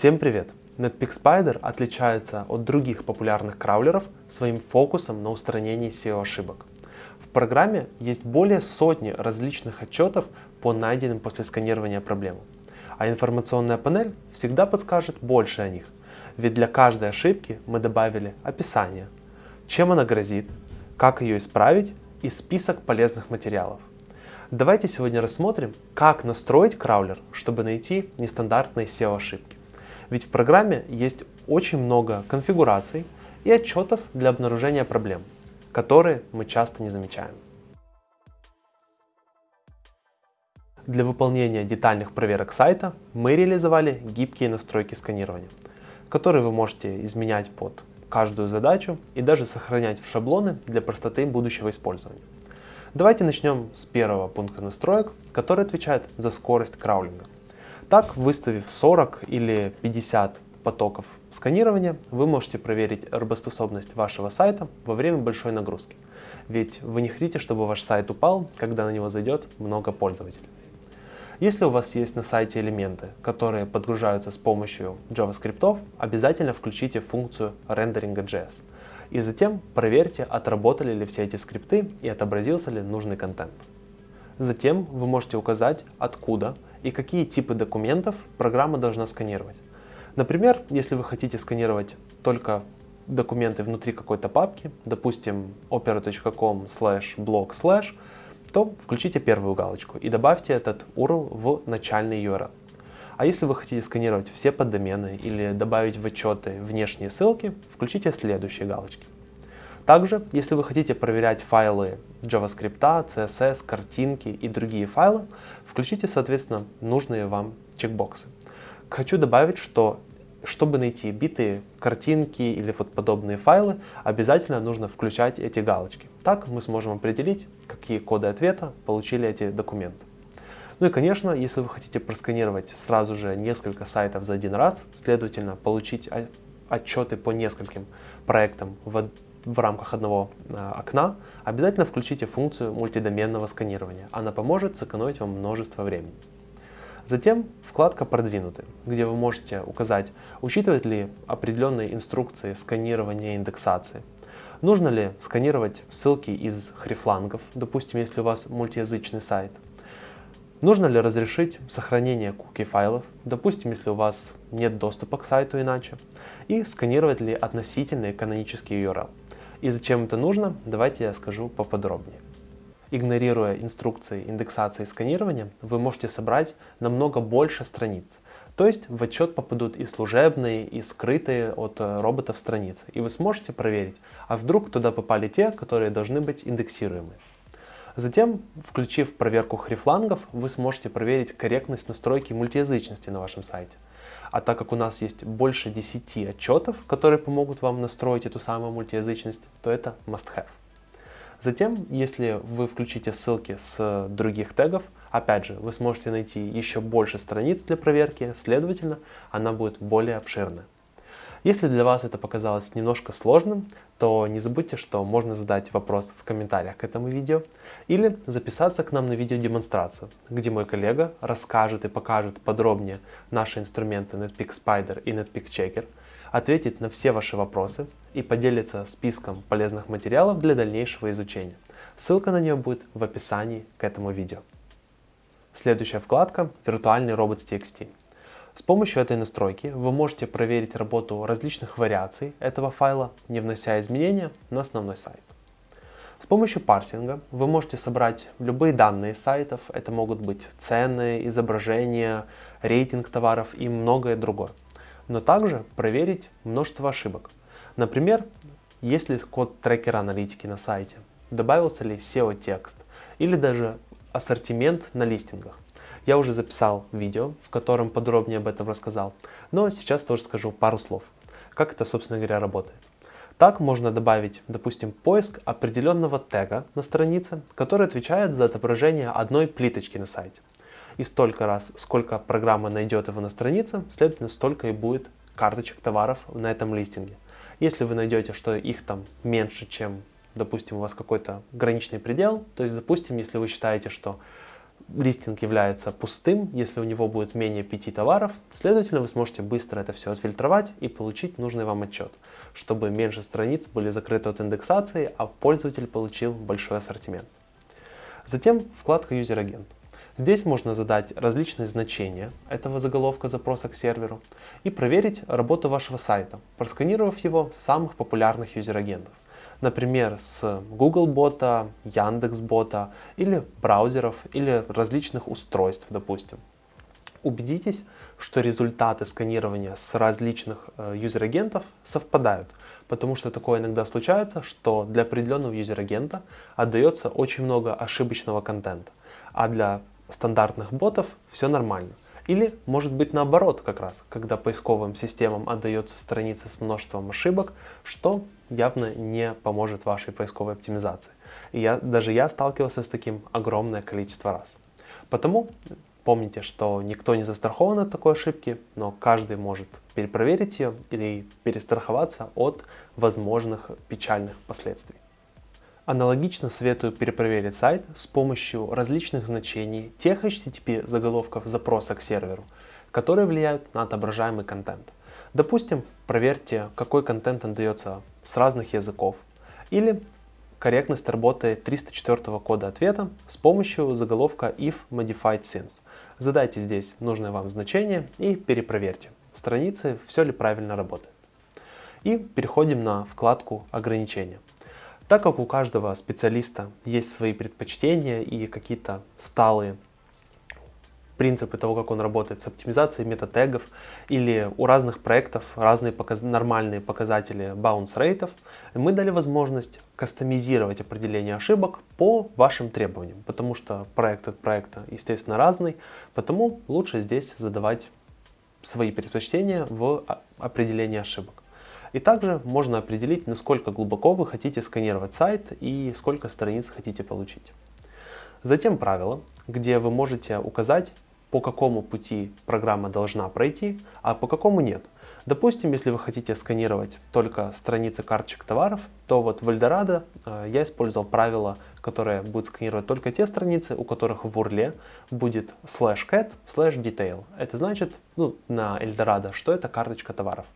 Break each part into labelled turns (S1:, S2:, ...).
S1: Всем привет! Netpeak Spider отличается от других популярных краулеров своим фокусом на устранении SEO-ошибок. В программе есть более сотни различных отчетов по найденным после сканирования проблемам, а информационная панель всегда подскажет больше о них, ведь для каждой ошибки мы добавили описание, чем она грозит, как ее исправить и список полезных материалов. Давайте сегодня рассмотрим, как настроить краулер, чтобы найти нестандартные SEO-ошибки. Ведь в программе есть очень много конфигураций и отчетов для обнаружения проблем, которые мы часто не замечаем. Для выполнения детальных проверок сайта мы реализовали гибкие настройки сканирования, которые вы можете изменять под каждую задачу и даже сохранять в шаблоны для простоты будущего использования. Давайте начнем с первого пункта настроек, который отвечает за скорость краулинга. Так, выставив 40 или 50 потоков сканирования, вы можете проверить работоспособность вашего сайта во время большой нагрузки. Ведь вы не хотите, чтобы ваш сайт упал, когда на него зайдет много пользователей. Если у вас есть на сайте элементы, которые подгружаются с помощью JavaScript, обязательно включите функцию рендеринга JS. И затем проверьте, отработали ли все эти скрипты и отобразился ли нужный контент. Затем вы можете указать, откуда и какие типы документов программа должна сканировать. Например, если вы хотите сканировать только документы внутри какой-то папки, допустим, opera.com slash blog slash, то включите первую галочку и добавьте этот URL в начальный URL. А если вы хотите сканировать все поддомены или добавить в отчеты внешние ссылки, включите следующие галочки. Также, если вы хотите проверять файлы JavaScript, CSS, картинки и другие файлы, включите, соответственно, нужные вам чекбоксы. Хочу добавить, что чтобы найти битые картинки или вот подобные файлы, обязательно нужно включать эти галочки. Так мы сможем определить, какие коды ответа получили эти документы. Ну и, конечно, если вы хотите просканировать сразу же несколько сайтов за один раз, следовательно, получить отчеты по нескольким проектам в в рамках одного э, окна, обязательно включите функцию мультидоменного сканирования. Она поможет сэкономить вам множество времени. Затем вкладка «Продвинуты», где вы можете указать, учитывает ли определенные инструкции сканирования и индексации. Нужно ли сканировать ссылки из хрифлангов, допустим, если у вас мультиязычный сайт. Нужно ли разрешить сохранение куки файлов, допустим, если у вас нет доступа к сайту иначе. И сканировать ли относительный канонический URL. И зачем это нужно, давайте я скажу поподробнее. Игнорируя инструкции индексации и сканирования, вы можете собрать намного больше страниц. То есть в отчет попадут и служебные, и скрытые от э, роботов страницы. И вы сможете проверить, а вдруг туда попали те, которые должны быть индексируемы. Затем, включив проверку хрифлангов, вы сможете проверить корректность настройки мультиязычности на вашем сайте. А так как у нас есть больше 10 отчетов, которые помогут вам настроить эту самую мультиязычность, то это must-have. Затем, если вы включите ссылки с других тегов, опять же, вы сможете найти еще больше страниц для проверки, следовательно, она будет более обширная. Если для вас это показалось немножко сложным, то не забудьте, что можно задать вопрос в комментариях к этому видео или записаться к нам на видеодемонстрацию, где мой коллега расскажет и покажет подробнее наши инструменты Netpeak Spider и Netpeak Checker, ответит на все ваши вопросы и поделится списком полезных материалов для дальнейшего изучения. Ссылка на нее будет в описании к этому видео. Следующая вкладка – виртуальный робот с TXT. С помощью этой настройки вы можете проверить работу различных вариаций этого файла, не внося изменения на основной сайт. С помощью парсинга вы можете собрать любые данные сайтов, это могут быть цены, изображения, рейтинг товаров и многое другое. Но также проверить множество ошибок. Например, есть ли код трекера аналитики на сайте, добавился ли SEO-текст или даже ассортимент на листингах. Я уже записал видео, в котором подробнее об этом рассказал, но сейчас тоже скажу пару слов, как это, собственно говоря, работает. Так можно добавить, допустим, поиск определенного тега на странице, который отвечает за отображение одной плиточки на сайте. И столько раз, сколько программа найдет его на странице, следовательно, столько и будет карточек товаров на этом листинге. Если вы найдете, что их там меньше, чем, допустим, у вас какой-то граничный предел, то есть, допустим, если вы считаете, что листинг является пустым, если у него будет менее 5 товаров, следовательно, вы сможете быстро это все отфильтровать и получить нужный вам отчет, чтобы меньше страниц были закрыты от индексации, а пользователь получил большой ассортимент. Затем вкладка User Agent. Здесь можно задать различные значения этого заголовка запроса к серверу и проверить работу вашего сайта, просканировав его с самых популярных user-agent ов например, с Google бота, Яндекс бота или браузеров или различных устройств, допустим. Убедитесь, что результаты сканирования с различных э, user-agent ов совпадают, потому что такое иногда случается, что для определенного user-agent а отдается очень много ошибочного контента, а для стандартных ботов все нормально. Или может быть наоборот как раз, когда поисковым системам отдается страница с множеством ошибок, что явно не поможет вашей поисковой оптимизации. И я, даже я сталкивался с таким огромное количество раз. Потому помните, что никто не застрахован от такой ошибки, но каждый может перепроверить ее или перестраховаться от возможных печальных последствий. Аналогично советую перепроверить сайт с помощью различных значений тех HTTP заголовков запроса к серверу, которые влияют на отображаемый контент. Допустим, проверьте, какой контент отдается с разных языков, или корректность работы 304 кода ответа с помощью заголовка if modified since. Задайте здесь нужное вам значение и перепроверьте, страницы все ли правильно работает. И переходим на вкладку ограничения. Так как у каждого специалиста есть свои предпочтения и какие-то сталые принципы того, как он работает с оптимизацией метатегов, или у разных проектов разные показ нормальные показатели bounce рейтов, мы дали возможность кастомизировать определение ошибок по вашим требованиям, потому что проект от проекта, естественно, разный, потому лучше здесь задавать свои предпочтения в определении ошибок. И также можно определить, насколько глубоко вы хотите сканировать сайт и сколько страниц хотите получить. Затем правила, где вы можете указать, по какому пути программа должна пройти, а по какому нет. Допустим, если вы хотите сканировать только страницы карточек товаров, то вот в Eldorado э, я использовал правило, которое будет сканировать только те страницы, у которых в URL будет slash cat slash detail. Это значит ну, на Eldorado, что это карточка товаров.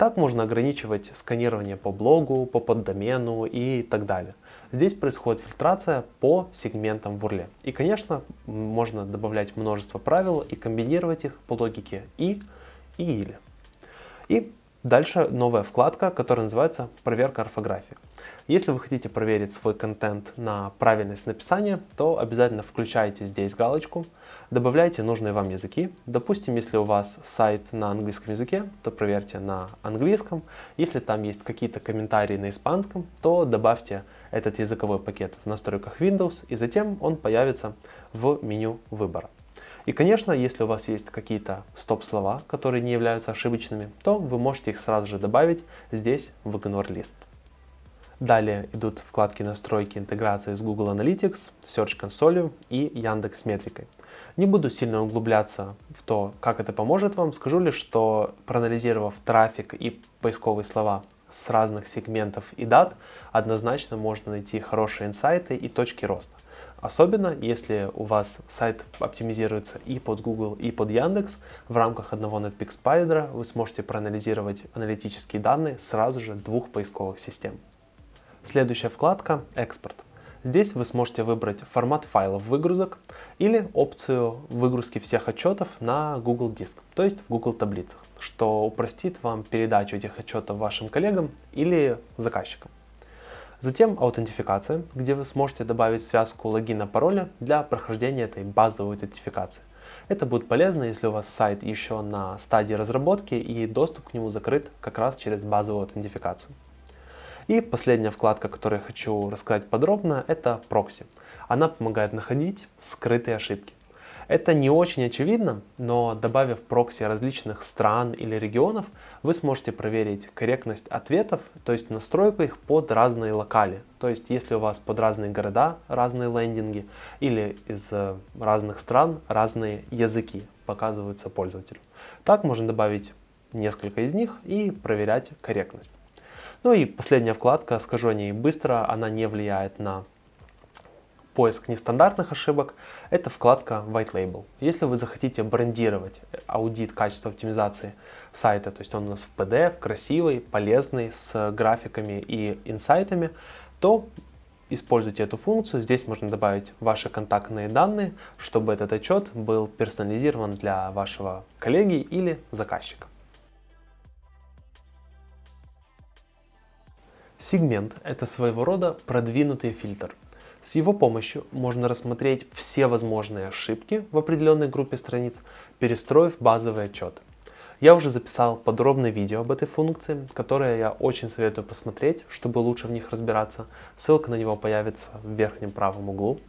S1: Так можно ограничивать сканирование по блогу, по поддомену и так далее. Здесь происходит фильтрация по сегментам в URL. И, конечно, можно добавлять множество правил и комбинировать их по логике и и или. И дальше новая вкладка, которая называется «Проверка орфографии». Если вы хотите проверить свой контент на правильность написания, то обязательно включайте здесь галочку, добавляйте нужные вам языки. Допустим, если у вас сайт на английском языке, то проверьте на английском. Если там есть какие-то комментарии на испанском, то добавьте этот языковой пакет в настройках Windows, и затем он появится в меню выбора. И, конечно, если у вас есть какие-то стоп-слова, которые не являются ошибочными, то вы можете их сразу же добавить здесь в Ignore List. Далее идут вкладки настройки интеграции с Google Analytics, Search Console и Яндекс Метрикой. Не буду сильно углубляться в то, как это поможет вам, скажу лишь, что проанализировав трафик и поисковые слова с разных сегментов и дат, однозначно можно найти хорошие инсайты и точки роста. Особенно, если у вас сайт оптимизируется и под Google, и под Яндекс, в рамках одного Netpeak Spider вы сможете проанализировать аналитические данные сразу же двух поисковых систем. Следующая вкладка «Экспорт». Здесь вы сможете выбрать формат файлов выгрузок или опцию выгрузки всех отчетов на Google Диск, то есть в Google таблицах, что упростит вам передачу этих отчетов вашим коллегам или заказчикам. Затем аутентификация, где вы сможете добавить связку логина-пароля для прохождения этой базовой аутентификации. Это будет полезно, если у вас сайт еще на стадии разработки и доступ к нему закрыт как раз через базовую аутентификацию. И последняя вкладка, которую я хочу рассказать подробно, это прокси. Она помогает находить скрытые ошибки. Это не очень очевидно, но добавив прокси различных стран или регионов, вы сможете проверить корректность ответов, то есть настройку их под разные локали. То есть если у вас под разные города разные лендинги или из э, разных стран разные языки показываются пользователю. Так можно добавить несколько из них и проверять корректность. Ну и последняя вкладка, скажу о ней быстро, она не влияет на поиск нестандартных ошибок – это вкладка White Label. Если вы захотите брендировать аудит качества оптимизации сайта, то есть он у нас в PDF, красивый, полезный, с графиками и инсайтами, то используйте эту функцию. Здесь можно добавить ваши контактные данные, чтобы этот отчет был персонализирован для вашего коллеги или заказчика. Сегмент – это своего рода продвинутый фильтр. С его помощью можно рассмотреть все возможные ошибки в определенной группе страниц, перестроив базовый отчет. Я уже записал подробное видео об этой функции, которое я очень советую посмотреть, чтобы лучше в них разбираться. Ссылка на него появится в верхнем правом углу.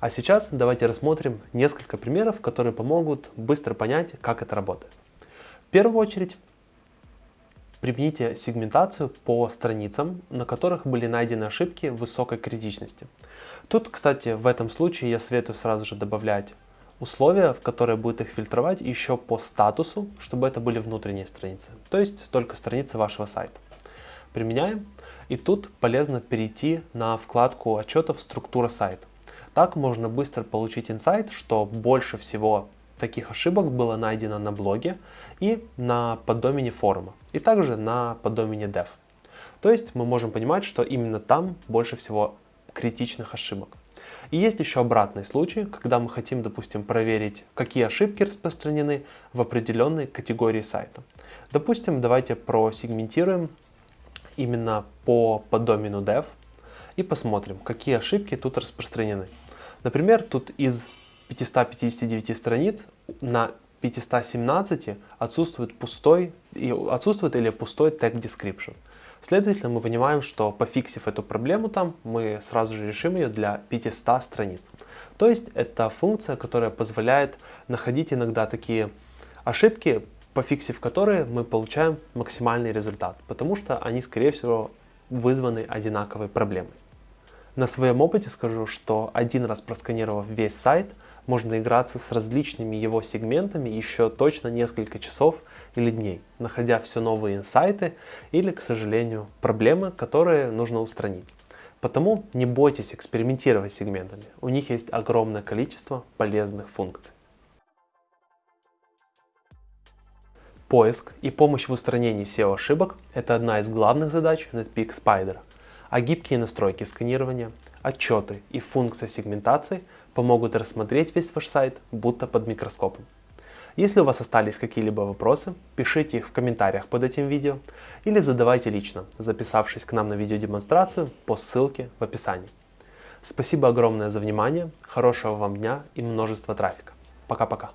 S1: А сейчас давайте рассмотрим несколько примеров, которые помогут быстро понять, как это работает. В первую очередь примените сегментацию по страницам, на которых были найдены ошибки высокой критичности. Тут, кстати, в этом случае я советую сразу же добавлять условия, в которые будет их фильтровать еще по статусу, чтобы это были внутренние страницы, то есть только страницы вашего сайта. Применяем. И тут полезно перейти на вкладку отчетов «Структура сайта». Так можно быстро получить инсайт, что больше всего таких ошибок было найдено на блоге и на поддомене форума, и также на поддомене dev. То есть мы можем понимать, что именно там больше всего критичных ошибок. И есть еще обратный случай, когда мы хотим, допустим, проверить, какие ошибки распространены в определенной категории сайта. Допустим, давайте просегментируем именно по поддомену dev и посмотрим, какие ошибки тут распространены. Например, тут из 559 страниц на 517 отсутствует пустой, отсутствует или пустой тег description. Следовательно, мы понимаем, что пофиксив эту проблему там, мы сразу же решим ее для 500 страниц. То есть это функция, которая позволяет находить иногда такие ошибки, пофиксив которые мы получаем максимальный результат, потому что они, скорее всего, вызваны одинаковой проблемой. На своем опыте скажу, что один раз просканировав весь сайт, можно играться с различными его сегментами еще точно несколько часов или дней, находя все новые инсайты или, к сожалению, проблемы, которые нужно устранить. Потому не бойтесь экспериментировать с сегментами, у них есть огромное количество полезных функций. Поиск и помощь в устранении SEO-ошибок – это одна из главных задач Netpeak Spider – а гибкие настройки сканирования, отчеты и функция сегментации помогут рассмотреть весь ваш сайт будто под микроскопом. Если у вас остались какие-либо вопросы, пишите их в комментариях под этим видео или задавайте лично, записавшись к нам на видеодемонстрацию по ссылке в описании. Спасибо огромное за внимание, хорошего вам дня и множества трафика. Пока-пока.